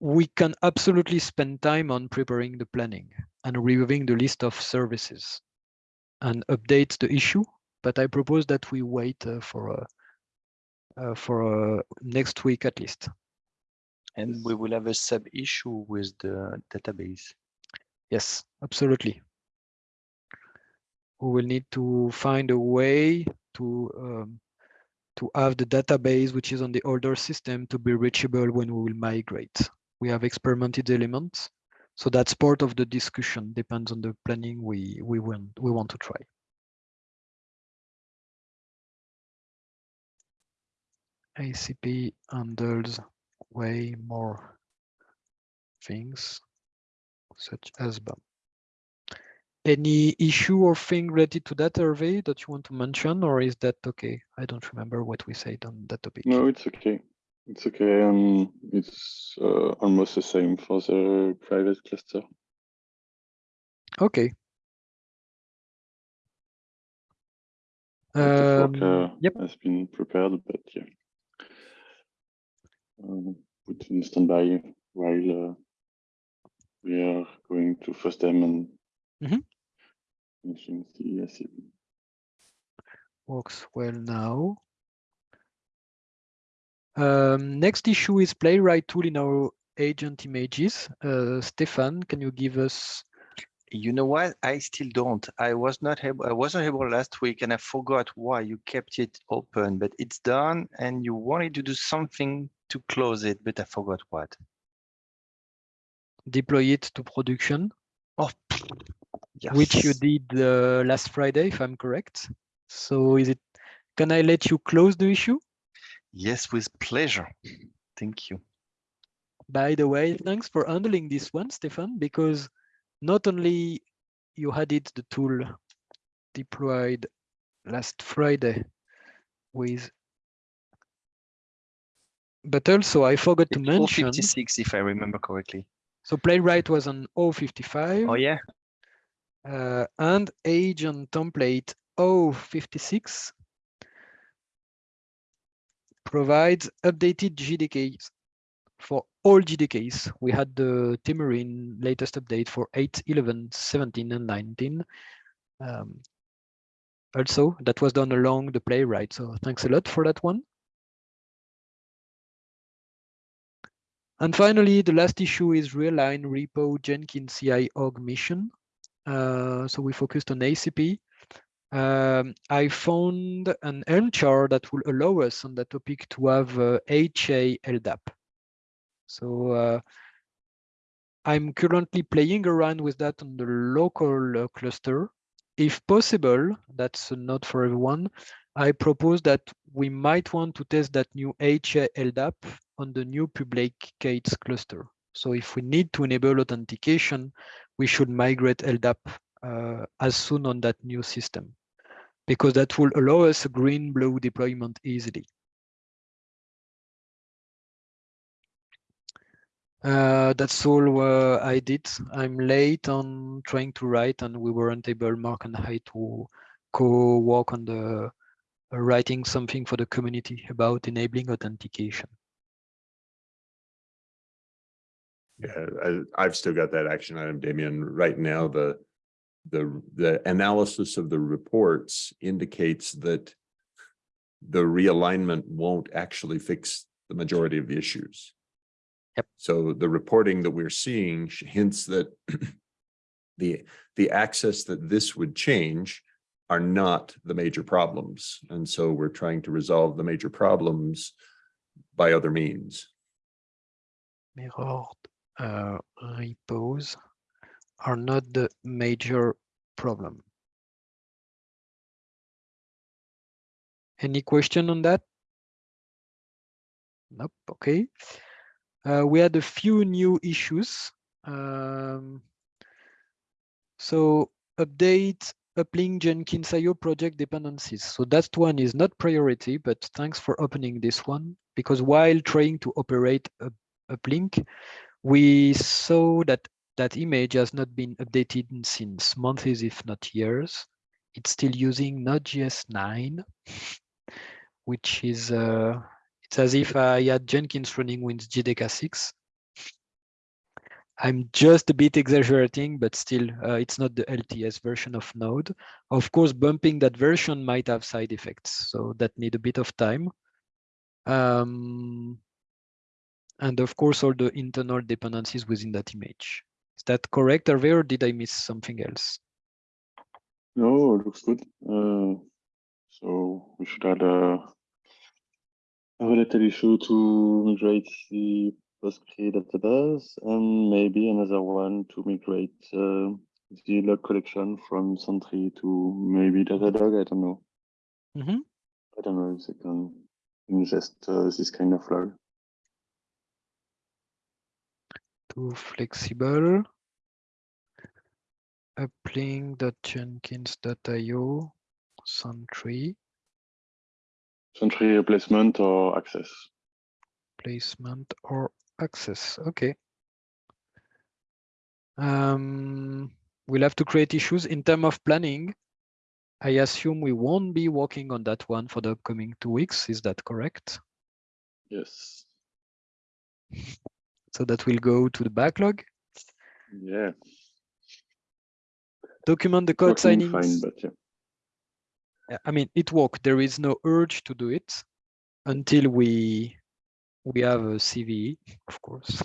we can absolutely spend time on preparing the planning and reviewing the list of services and update the issue. But I propose that we wait uh, for uh, for next week at least. And we will have a sub issue with the database. Yes, absolutely. We will need to find a way to um, to have the database which is on the older system to be reachable when we will migrate we have experimented elements. So that's part of the discussion, depends on the planning we, we, want, we want to try. ACP handles way more things such as BOM. Any issue or thing related to that Hervé that you want to mention, or is that okay? I don't remember what we said on that topic. No, it's okay. It's okay, and it's uh, almost the same for the private cluster. Okay. Um, work, uh, yep. has been prepared, but yeah, um, put in standby while uh, we are going to first time and mm -hmm. finishing the SCP. Works well now. Um, next issue is playwright tool in our agent images. Uh, Stéphane, can you give us? You know what? I still don't. I was not able. I wasn't able last week, and I forgot why you kept it open. But it's done, and you wanted to do something to close it, but I forgot what. Deploy it to production. Oh, yes. Which you did uh, last Friday, if I'm correct. So is it? Can I let you close the issue? Yes, with pleasure. Thank you. By the way, thanks for handling this one, Stéphane, because not only you had it the tool deployed last Friday with but also I forgot to mention 56 if I remember correctly. So playwright was on 055. Oh yeah. Uh, and agent template 056 provides updated JDKs for all JDKs. We had the Temurin latest update for 8, 11, 17, and 19. Um, also, that was done along the playwright. So thanks a lot for that one. And finally, the last issue is realign repo Jenkins CI org mission. Uh, so we focused on ACP um, I found an Helm chart that will allow us on that topic to have uh, HA LDAP. So uh, I'm currently playing around with that on the local uh, cluster. If possible, that's not for everyone, I propose that we might want to test that new HA LDAP on the new public Kates cluster. So if we need to enable authentication, we should migrate LDAP uh, as soon on that new system, because that will allow us a green blue deployment easily. Uh, that's all uh, I did. I'm late on trying to write, and we weren't able, Mark and I, to co-work on the uh, writing something for the community about enabling authentication. Yeah, I, I've still got that action item, Damien. Right now, the, the, the analysis of the reports indicates that the realignment won't actually fix the majority of the issues. Yep. So the reporting that we're seeing hints that the, the access that this would change are not the major problems. And so we're trying to resolve the major problems by other means. mirrored uh, repos are not the major problem. Any question on that? Nope, okay. Uh, we had a few new issues. Um, so update uplink Jenkins IO project dependencies. So that one is not priority, but thanks for opening this one because while trying to operate a uplink, we saw that that image has not been updated since months, if not years. It's still using Node.js 9, which is, uh, it's as if I had Jenkins running with JDK 6. I'm just a bit exaggerating, but still, uh, it's not the LTS version of Node. Of course, bumping that version might have side effects, so that need a bit of time. Um, and of course, all the internal dependencies within that image. Is that correct, Hervé, or did I miss something else? No, it looks good. Uh, so we should add a, related issue to migrate the Postgre database and maybe another one to migrate uh, the log collection from Sentry to maybe Datadog. I don't know. Mhm. I don't know if they can ingest uh, this kind of log. Too flexible. uplink.jenkins.io Sentry Sentry replacement or access. placement or access. Okay. Um, we'll have to create issues in terms of planning. I assume we won't be working on that one for the upcoming two weeks. Is that correct? Yes. So that will go to the backlog. Yeah. Document the code signings. fine, but yeah. Yeah, I mean, it worked. There is no urge to do it until we we have a CVE, of course.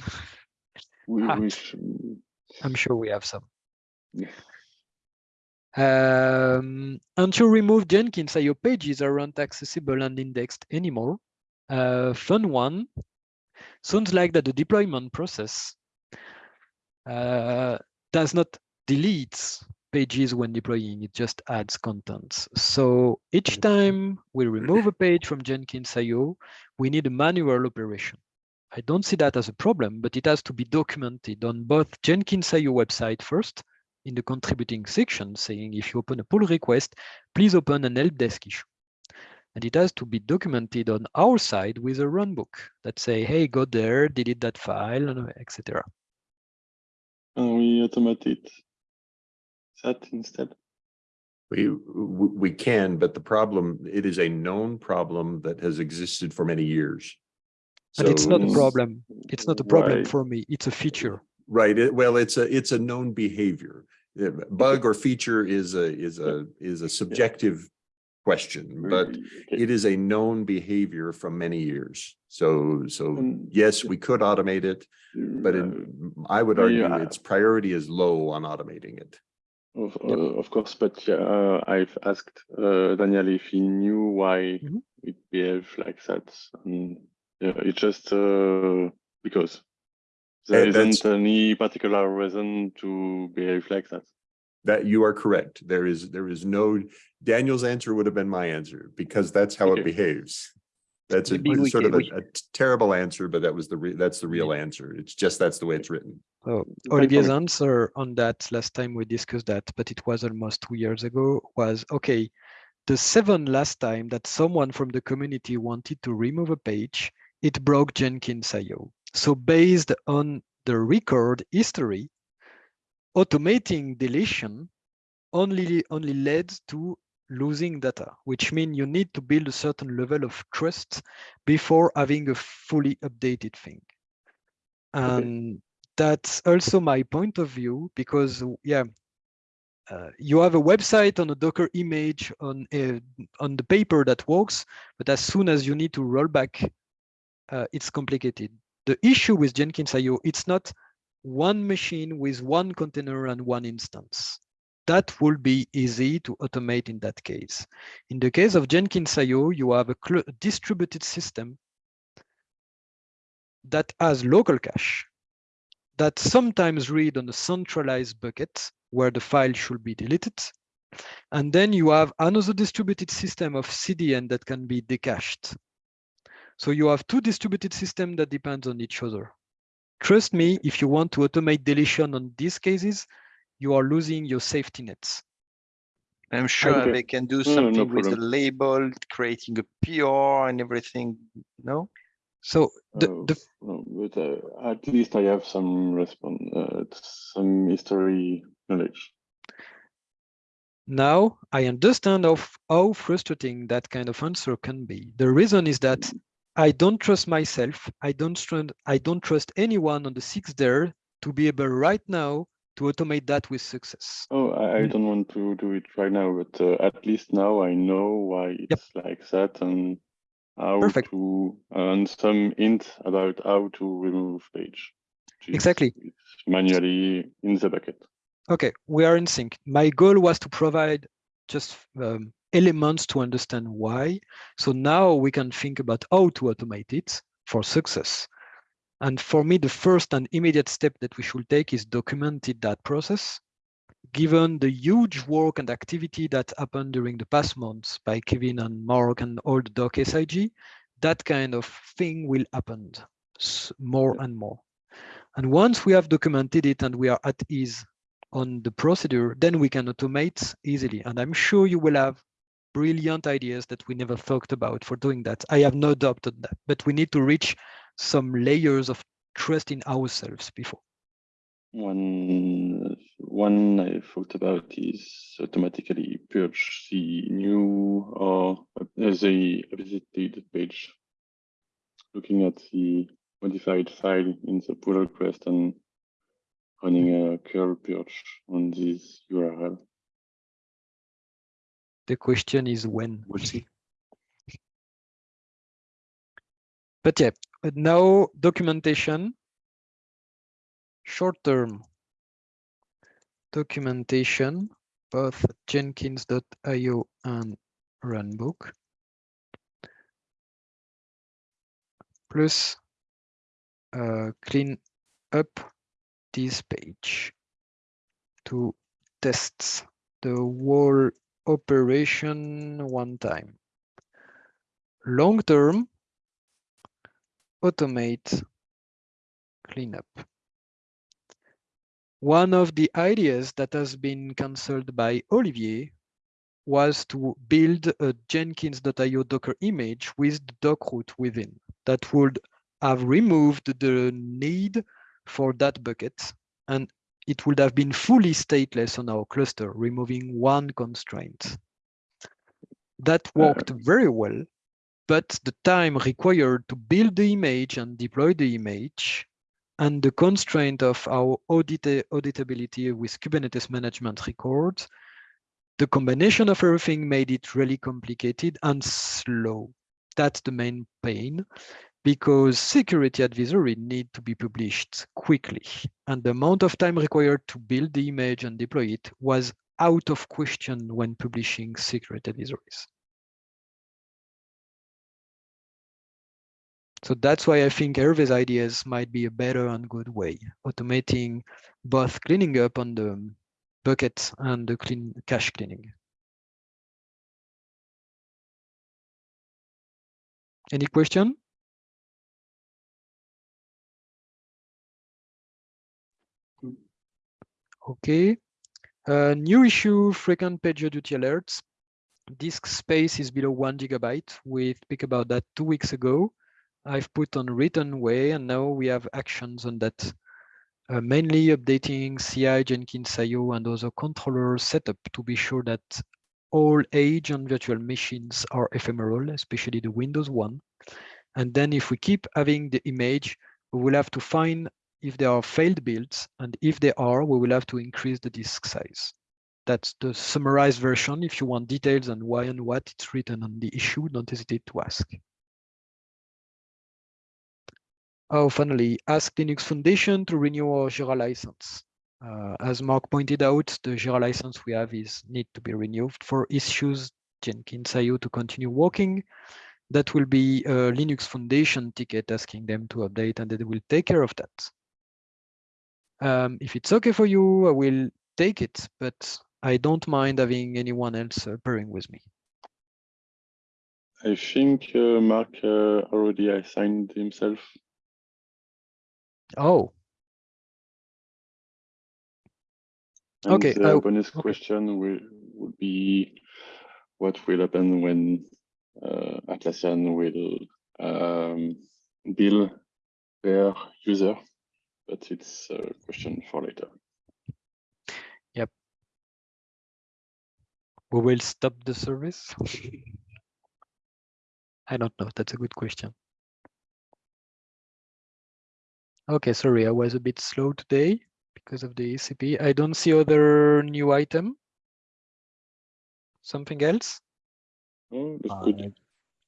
We, Ah. should, I'm sure we have some. Yeah. Um, until remove Jenkins, IO pages aren't accessible and indexed anymore. Uh, fun one. Sounds like that the deployment process uh, does not delete pages when deploying, it just adds contents. So each time we remove a page from Jenkins.io, we need a manual operation. I don't see that as a problem, but it has to be documented on both Jenkins.io website first in the contributing section saying if you open a pull request, please open an help desk issue. And it has to be documented on our side with a runbook that say, hey, go there, delete that file, etc. can we automate it? That instead? We, we can, but the problem, it is a known problem that has existed for many years. And it's not a problem. It's not a problem Right. for me. It's a feature. Right, it, well, it's a, it's a known behavior. Uh, Bug or feature is a, is a, is a subjective question, but it is a known behavior from many years. So, so yes, we could automate it, but in, I would argue yeah. its priority is low on automating it. Of, uh, of course, but yeah, uh, I've asked uh, Daniel if he knew why Mhm. it behaves like that. And yeah, it's just uh, because there Eh, that's- isn't any particular reason to behave like that. That you are correct. There is, there is no, Daniel's answer would have been my answer because that's how it behaves. That's a we sort of can- a a terrible answer, but that was the, re- that's the real answer. It's just, that's the way it's written. Oh, so Fine Olivier's answer on that last time we discussed that, but it was almost two years ago, was okay. The seven last time that someone from the community wanted to remove a page, it broke Jenkins IO. So based on the record history, automating deletion only only led to losing data, which means you need to build a certain level of trust before having a fully updated thing. And that's also my point of view because yeah, uh, you have a website on a Docker image on a, on the paper that works, but as soon as you need to roll back, uh, it's complicated. The issue with Jenkins IO, it's not one machine with one container and one instance. That would be easy to automate in that case. In the case of Jenkins IO, you have a distributed system that has local cache that sometimes read on a centralized bucket where the file should be deleted. And then you have another distributed system of CDN that can be decached. So you have two distributed systems that depend on each other. Trust me, if you want to automate deletion on these cases, you are losing your safety nets. I'm sure Okay. they can do No, no, no something with the label, creating a PR and everything. No? So the, Uh, the no, but uh, at least I have some response, uh, some history knowledge. Now I understand of how frustrating that kind of answer can be. The reason is that I don't trust myself. I don't trust I don't trust anyone on the six there to be able right now to automate that with success. Oh, I, I Mm. don't want to do it right now, but uh, at least now I know why it's like that and how Perfect. to, and some hint about how to remove page. Exactly. Manually in the bucket. Okay, we are in sync. My goal was to provide just um, elements to understand why. So now we can think about how to automate it for success. And for me, the first and immediate step that we should take is documented that process. Given the huge work and activity that happened during the past months by Kevin and Mark and all the doc SIG, that kind of thing will happen more and more. And once we have documented it and we are at ease on the procedure, then we can automate easily. And I'm sure you will have brilliant ideas that we never thought about for doing that. I have no doubt on that, but we need to reach some layers of trust in ourselves before. One, one I thought about is automatically purge the new or uh, the visited page. Looking at the modified file in the pull request and running a curl purge on this URL. The question is when. We'll see. But yeah, but now documentation, short term documentation, both jenkins.io and runbook. Plus uh, clean up this page to test the whole operation one time. Long term, automate cleanup. One of the ideas that has been cancelled by Olivier was to build a jenkins.io Docker image with the doc root within that would have removed the need for that bucket and it would have been fully stateless on our cluster, removing one constraint. That uh, worked very well, but the time required to build the image and deploy the image and the constraint of our audit auditability with Kubernetes management records, the combination of everything made it really complicated and slow. That's the main pain because security advisory need to be published quickly and the amount of time required to build the image and deploy it was out of question when publishing security advisories. So that's why I think Hervé's ideas might be a better and good way, automating both cleaning up on the bucket and the clean cache cleaning. Any question? Okay. Uh, new issue, frequent PagerDuty alerts. Disk space is below one gigabyte. We speak about that two weeks ago. I've put on written way, and now we have actions on that. Uh, mainly updating CI, Jenkins, IO, and other controller setup to be sure that all age and virtual machines are ephemeral, especially the Windows one. And then if we keep having the image, we will have to find if there are failed builds, and if there are, we will have to increase the disk size. That's the summarized version. If you want details on why and what, it's written on the issue, don't hesitate to ask. Oh, finally, ask Linux Foundation to renew our Jira license. Uh, as Mark pointed out, the Jira license we have is need to be renewed for issues Jenkins IO to continue working. That will be a Linux Foundation ticket asking them to update and they will take care of that. Um, if it's okay for you, I will take it, but I don't mind having anyone else uh, pairing with me. I think uh, Mark uh, already assigned himself. Oh, And Okay, The I- bonus okay. question will, would be what will happen when uh, Atlassian will um, bill their user? But it's a question for later. Yep. We will stop the service. I don't know. That's a good question. Okay, sorry, I was a bit slow today because of the ECP. I don't see other new item. Something else? Oh, that's.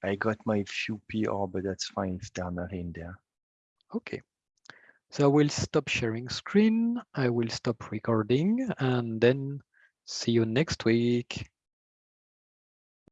I, I got my few PR, but that's fine if they're not in there. Okay. So I will stop sharing screen. I will stop recording and then see you next week.